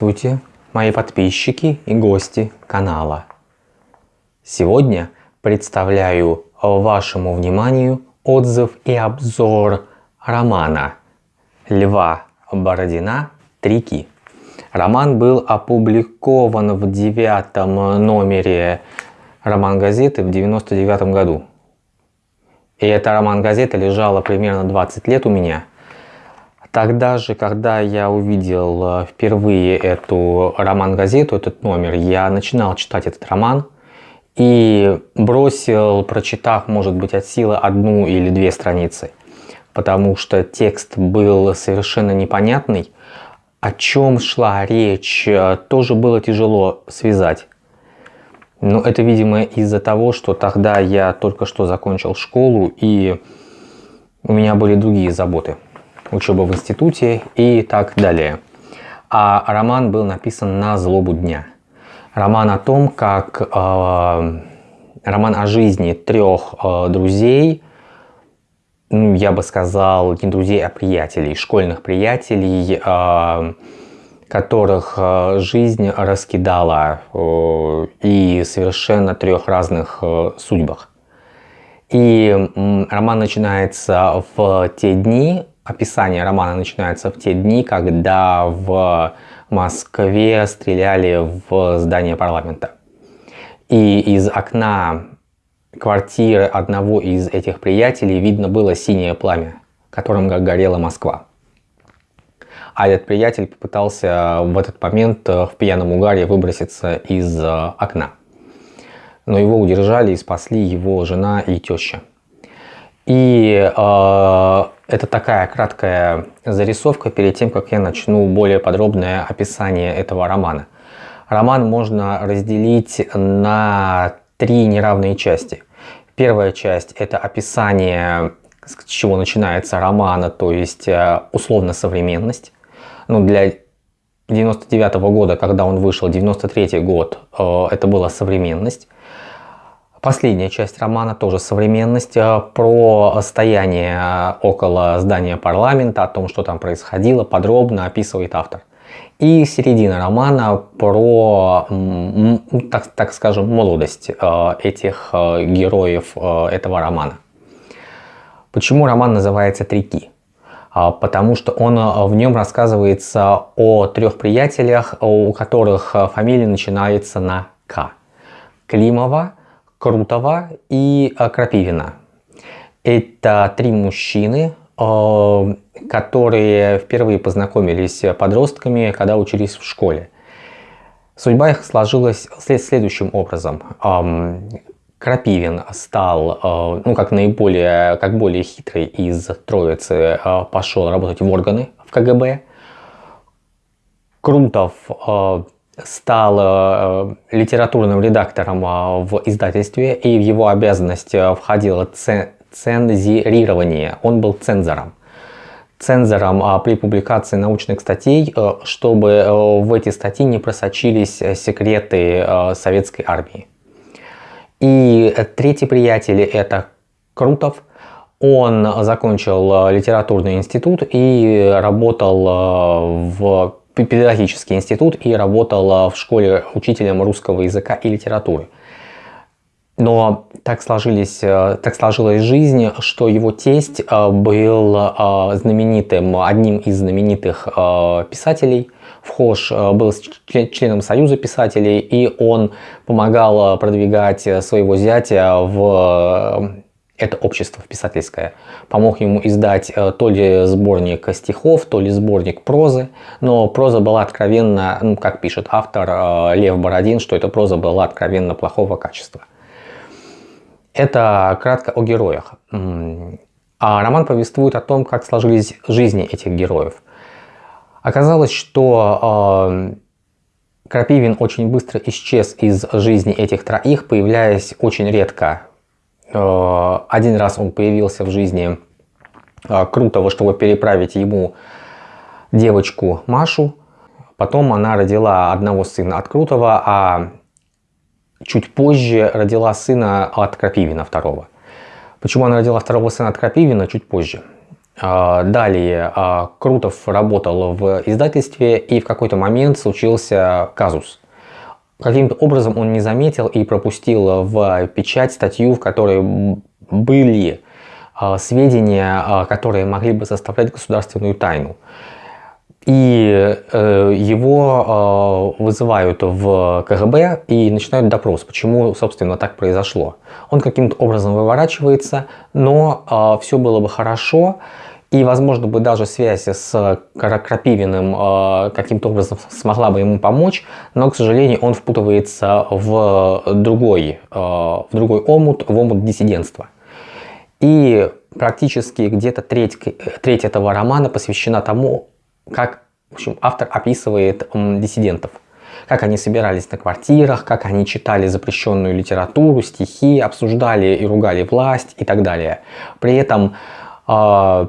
Здравствуйте, мои подписчики и гости канала. Сегодня представляю вашему вниманию отзыв и обзор романа Льва Бородина «Трики». Роман был опубликован в девятом номере роман-газеты в 99 году. И эта роман-газета лежала примерно 20 лет у меня – Тогда же, когда я увидел э, впервые эту роман-газету, этот номер, я начинал читать этот роман и бросил, прочитав, может быть, от силы одну или две страницы, потому что текст был совершенно непонятный, о чем шла речь, э, тоже было тяжело связать. Но это, видимо, из-за того, что тогда я только что закончил школу и у меня были другие заботы учеба в институте и так далее. А роман был написан на злобу дня. Роман о том, как э, роман о жизни трех э, друзей, ну, я бы сказал, не друзей, а приятелей, школьных приятелей, э, которых жизнь раскидала э, и совершенно трех разных э, судьбах. И роман начинается в те дни, описание романа начинается в те дни, когда в Москве стреляли в здание парламента. И из окна квартиры одного из этих приятелей видно было синее пламя, которым горела Москва. А этот приятель попытался в этот момент в пьяном угаре выброситься из окна. Но его удержали и спасли его жена и теща. И э, это такая краткая зарисовка перед тем, как я начну более подробное описание этого романа. Роман можно разделить на три неравные части. Первая часть это описание, с чего начинается романа, то есть э, условно современность. Ну, для 99 -го года, когда он вышел, 93 год, э, это была современность. Последняя часть романа тоже современность, э, про стояние э, около здания парламента, о том, что там происходило, подробно описывает автор. И середина романа про, так, так скажем, молодость э, этих героев этого романа. Почему роман называется «Трики»? А, потому что он в нем рассказывается о трех приятелях, у которых фамилия начинается на «К». Климова, Крутова и Крапивина. Это три мужчины, которые впервые познакомились подростками, когда учились в школе. Судьба их сложилась следующим образом. Крапивин стал, ну как наиболее, как более хитрый из троицы, пошел работать в органы в КГБ. Крутов стал э, литературным редактором э, в издательстве, и в его обязанность э, входило цензирирование. Он был цензором. Цензором при публикации научных статей, чтобы в эти статьи не просочились секреты советской армии. И третий приятель это Крутов. Он закончил литературный институт и работал в педагогический институт и работал в школе учителем русского языка и литературы. Но так, сложились, э, так сложилась жизнь, что его тесть э, был э, знаменитым, одним из знаменитых писателей. Вхож был членом Союза писателей, и он помогал продвигать своего зятя в это общество писательское, помог ему издать э, то ли сборник стихов, то ли сборник прозы, но проза была откровенно, ну, как пишет автор э, Лев Бородин, что эта проза была откровенно плохого качества. Это кратко о героях. А роман повествует о том, как сложились жизни этих героев. Оказалось, что э, Крапивин очень быстро исчез из жизни этих троих, появляясь очень редко один раз он появился в жизни э, Крутого, чтобы переправить ему девочку Машу. Потом она родила одного сына от Крутого, а чуть позже родила сына от Крапивина второго. Почему она родила второго сына от Крапивина чуть позже? Далее Крутов работал в издательстве и в какой-то момент случился казус. Каким-то образом он не заметил и пропустил в печать статью, в которой были сведения, которые могли бы составлять государственную тайну. И э, его э, вызывают в КГБ и начинают допрос, почему, собственно, так произошло. Он каким-то образом выворачивается, но все было бы хорошо, и, возможно, бы даже связь с Крапивиным э, каким-то образом смогла бы ему помочь, но, к сожалению, он впутывается в другой, э, в другой омут, в омут диссидентства. И практически где-то треть, треть этого романа посвящена тому, как в общем, автор описывает диссидентов. Как они собирались на квартирах, как они читали запрещенную литературу, стихи, обсуждали и ругали власть и так далее. При этом э,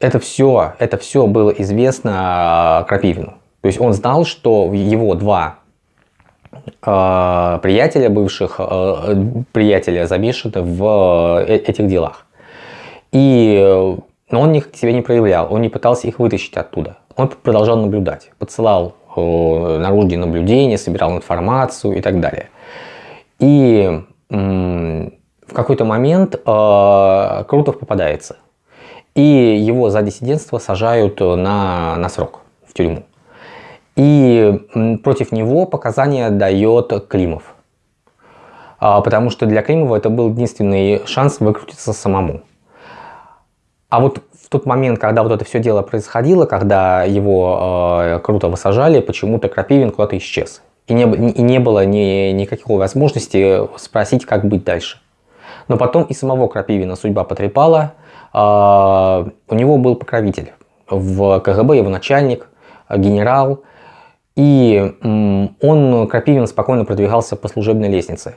это все, это все было известно э, Крапивину. То есть он знал, что его два э, приятеля, бывших э, приятеля замешаны в э, этих делах. И но он их к себе не проявлял, он не пытался их вытащить оттуда. Он продолжал наблюдать, подсылал э, наружные наблюдения, собирал информацию и так далее. И в какой-то момент э, Крутов попадается. И его за диссидентство сажают на, на срок в тюрьму. И против него показания дает Климов. А, потому что для Климова это был единственный шанс выкрутиться самому. А вот в тот момент, когда вот это все дело происходило, когда его э, круто высажали, почему-то Крапивин куда-то исчез. И не, и не было ни, никакой возможности спросить, как быть дальше. Но потом и самого Крапивина судьба потрепала. Э, у него был покровитель в КГБ, его начальник, генерал. И он, Крапивин, спокойно продвигался по служебной лестнице.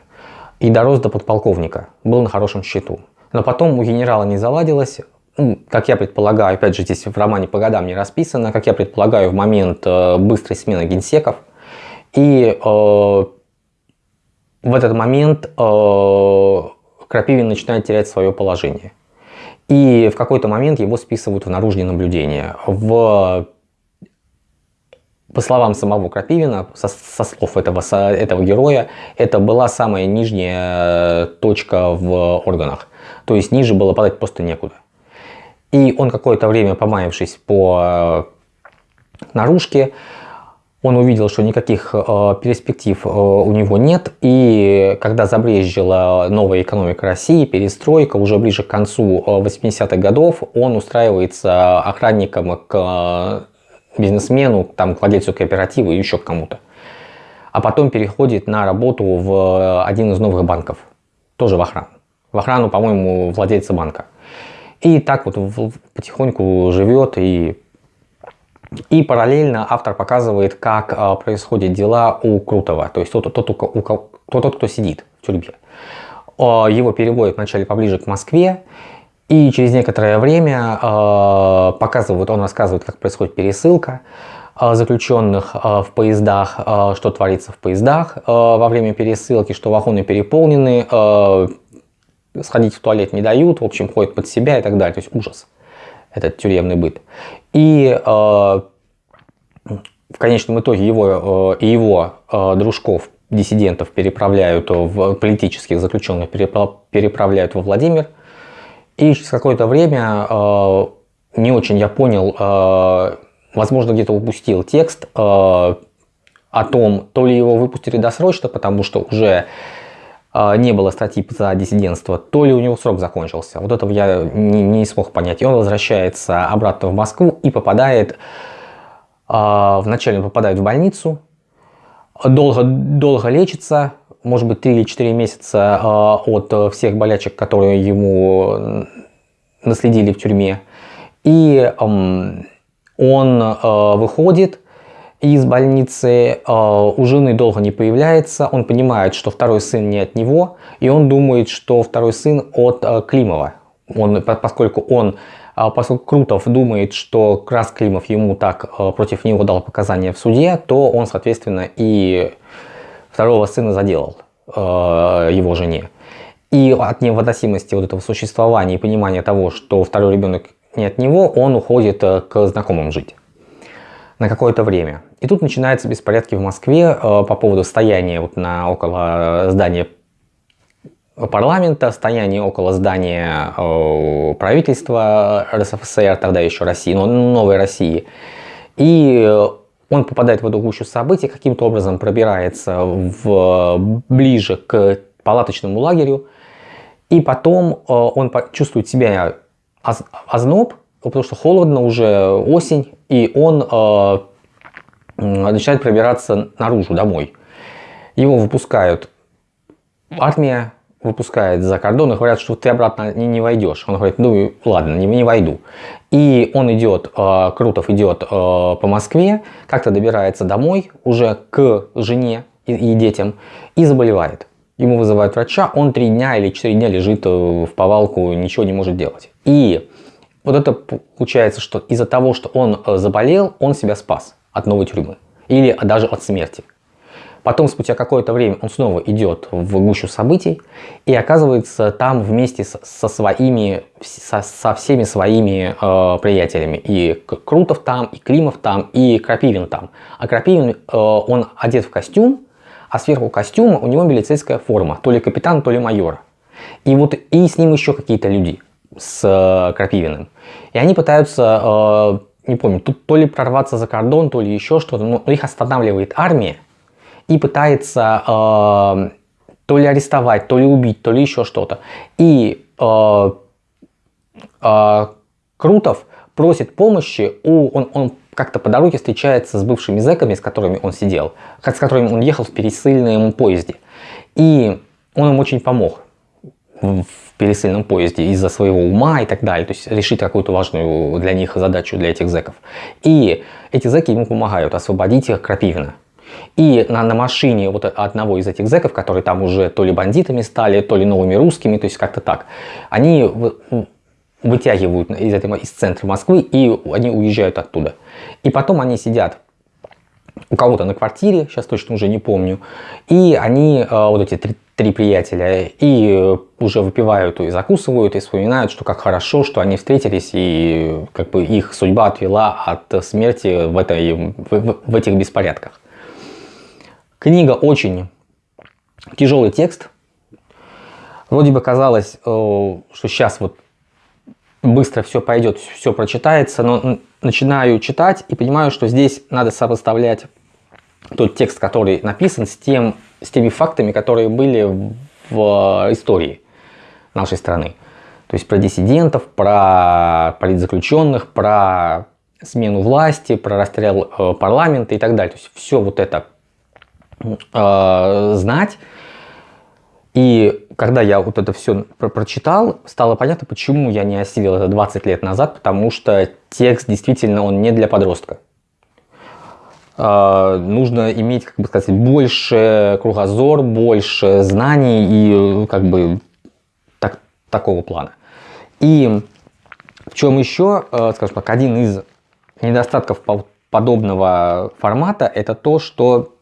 И дорос до подполковника, был на хорошем счету. Но потом у генерала не заладилось, ну, как я предполагаю, опять же здесь в романе по годам не расписано, как я предполагаю, в момент э, быстрой смены генсеков. И э, в этот момент э, Крапивин начинает терять свое положение. И в какой-то момент его списывают в наружные наблюдения. В, по словам самого Крапивина, со, со слов этого, со, этого героя, это была самая нижняя точка в органах. То есть ниже было падать просто некуда. И он какое-то время, помаявшись по э, наружке, он увидел, что никаких э, перспектив э, у него нет. И когда забрежила новая экономика России, перестройка, уже ближе к концу 80-х годов, он устраивается охранником к бизнесмену, там, к владельцу кооператива и еще к кому-то. А потом переходит на работу в один из новых банков, тоже в охрану. В охрану, по-моему, владельца банка. И так вот потихоньку живет и и параллельно автор показывает, как а, происходят дела у Крутого, то есть тот, тот, тот, тот, тот, кто сидит в тюрьме. А, его переводят вначале поближе к Москве, и через некоторое время а, показывают, он рассказывает, как происходит пересылка а, заключенных а, в поездах, а, что творится в поездах а, во время пересылки, что вагоны переполнены, а, сходить в туалет не дают, в общем, ходит под себя и так далее. То есть ужас, этот тюремный быт. И э, в конечном итоге его э, и его э, дружков, диссидентов переправляют в политических заключенных, переправляют во Владимир. И через какое-то время, не очень я понял, возможно, где-то упустил текст о том, то ли его выпустили досрочно, потому что уже не было статьи за диссидентство, то ли у него срок закончился. Вот этого я не, не смог понять. И он возвращается обратно в Москву и попадает, а, вначале попадает в больницу, долго, долго лечится, может быть 3 или 4 месяца а, от всех болячек, которые ему наследили в тюрьме. И он выходит, из больницы э, у жены долго не появляется, он понимает, что второй сын не от него, и он думает, что второй сын от э, Климова. Он, поскольку он, э, поскольку Крутов думает, что Крас Климов ему так против него дал показания в суде, то он, соответственно, и второго сына заделал его жене. И от невыносимости вот этого существования и понимания того, что второй ребенок не от него, он уходит к знакомым жить на какое-то время. И тут начинаются беспорядки в Москве э, по поводу стояния вот на, около здания парламента, стояние около здания э, правительства РСФСР, тогда еще России, но новой России. И он попадает в эту гущу событий, каким-то образом пробирается в, ближе к палаточному лагерю, и потом э, он чувствует себя озноб, потому что холодно, уже осень, и он э, начинает пробираться наружу, домой. Его выпускают армия, выпускает за кордон и говорят, что ты обратно не, не войдешь. Он говорит, ну ладно, не, не войду. И он идет, э, Крутов идет э, по Москве, как-то добирается домой уже к жене и, и детям и заболевает. Ему вызывают врача, он три дня или четыре дня лежит э, в повалку, ничего не может делать. И вот это получается, что из-за того, что он э, заболел, он себя спас от новой тюрьмы. Или даже от смерти. Потом, спустя какое-то время, он снова идет в гущу событий и оказывается там вместе со своими, со, со всеми своими э, приятелями. И Крутов там, и Климов там, и Крапивин там. А Крапивин, э, он одет в костюм, а сверху костюма у него милицейская форма. То ли капитан, то ли майор. И вот и с ним еще какие-то люди с э, Крапивиным. И они пытаются, э, не помню, тут то ли прорваться за кордон, то ли еще что-то, но их останавливает армия и пытается э, то ли арестовать, то ли убить, то ли еще что-то. И э, э, Крутов просит помощи у... Он, он как-то по дороге встречается с бывшими зэками, с которыми он сидел, с которыми он ехал в пересыльном поезде. И он им очень помог в пересыльном поезде из-за своего ума и так далее, то есть решить какую-то важную для них задачу, для этих зэков. И эти зэки ему помогают освободить их Крапивина. И на, на машине вот одного из этих зэков, которые там уже то ли бандитами стали, то ли новыми русскими, то есть как-то так, они вытягивают из, этого, из центра Москвы и они уезжают оттуда. И потом они сидят у кого-то на квартире, сейчас точно уже не помню, и они, э, вот эти три, три приятеля, и уже выпивают и закусывают, и вспоминают, что как хорошо, что они встретились, и как бы их судьба отвела от смерти в, этой, в, в этих беспорядках. Книга очень тяжелый текст. Вроде бы казалось, э, что сейчас вот быстро все пойдет, все прочитается, но начинаю читать и понимаю, что здесь надо сопоставлять тот текст, который написан, с, тем, с теми фактами, которые были в истории нашей страны. То есть про диссидентов, про политзаключенных, про смену власти, про расстрел э, парламента и так далее. То есть все вот это э, знать и когда я вот это все про прочитал, стало понятно, почему я не осилил это 20 лет назад, потому что текст действительно он не для подростка. Э, нужно иметь, как бы сказать, больше кругозор, больше знаний и как бы так, такого плана. И в чем еще, э, скажем так, один из недостатков подобного формата, это то, что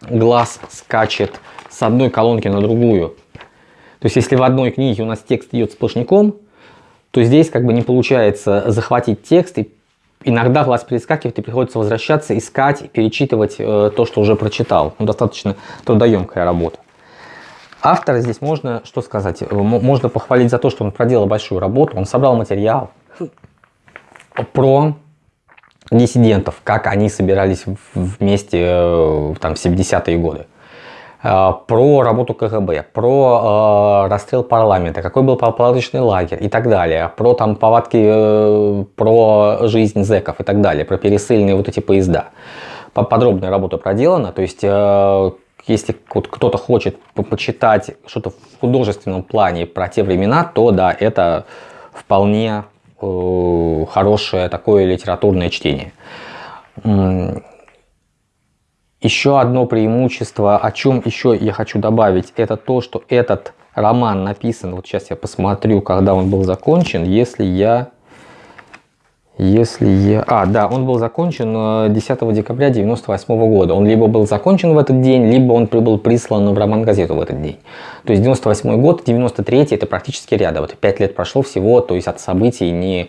глаз скачет с одной колонки на другую. То есть, если в одной книге у нас текст идет сплошняком, то здесь как бы не получается захватить текст, и иногда глаз перескакивает, и приходится возвращаться, искать, перечитывать э, то, что уже прочитал. Ну, достаточно трудоемкая работа. Автора здесь можно, что сказать, э, можно похвалить за то, что он проделал большую работу, он собрал материал про диссидентов, как они собирались вместе э, там, в 70-е годы. Э, про работу КГБ, про э, расстрел парламента, какой был палаточный лагерь и так далее, про там повадки, э, про жизнь зеков и так далее, про пересыльные вот эти поезда. Подробная работа проделана, то есть э, если вот кто-то хочет почитать что-то в художественном плане про те времена, то да, это вполне э, хорошее такое литературное чтение. Еще одно преимущество, о чем еще я хочу добавить, это то, что этот роман написан, вот сейчас я посмотрю, когда он был закончен, если я, Если я... А, да, он был закончен 10 э, декабря 98 года. Он либо был закончен в этот день, либо он был прислан в роман-газету в этот день. То есть 98 год, 93 это практически рядом. Вот 5 лет прошло всего, то есть от событий не, не,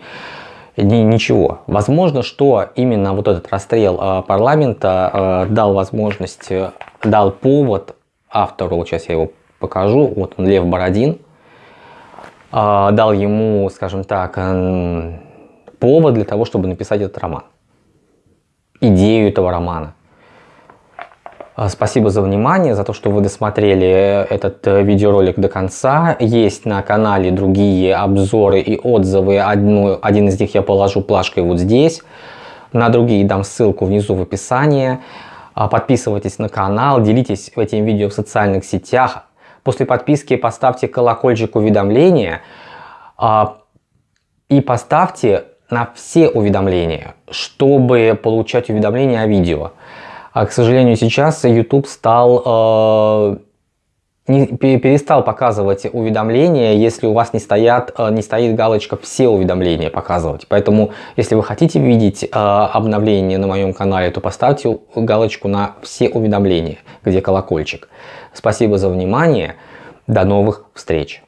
ничего. Возможно, что именно вот этот расстрел э, парламента э, дал возможность, э, дал повод автору, сейчас я его покажу, вот он, Лев Бородин, э, дал ему, скажем так, повод для того, чтобы написать этот роман. Идею этого романа. А, спасибо за внимание, за то, что вы досмотрели этот э, видеоролик до конца. Есть на канале другие обзоры и отзывы. Одну, один из них я положу плашкой вот здесь. На другие дам ссылку внизу в описании. Подписывайтесь на канал, делитесь этим видео в социальных сетях. После подписки поставьте колокольчик уведомления и поставьте на все уведомления, чтобы получать уведомления о видео. А, к сожалению, сейчас YouTube стал, э, не, перестал показывать уведомления, если у вас не, стоят, э, не стоит галочка «Все уведомления» показывать. Поэтому, если вы хотите видеть э, обновления на моем канале, то поставьте галочку на «Все уведомления», где колокольчик. Спасибо за внимание. До новых встреч!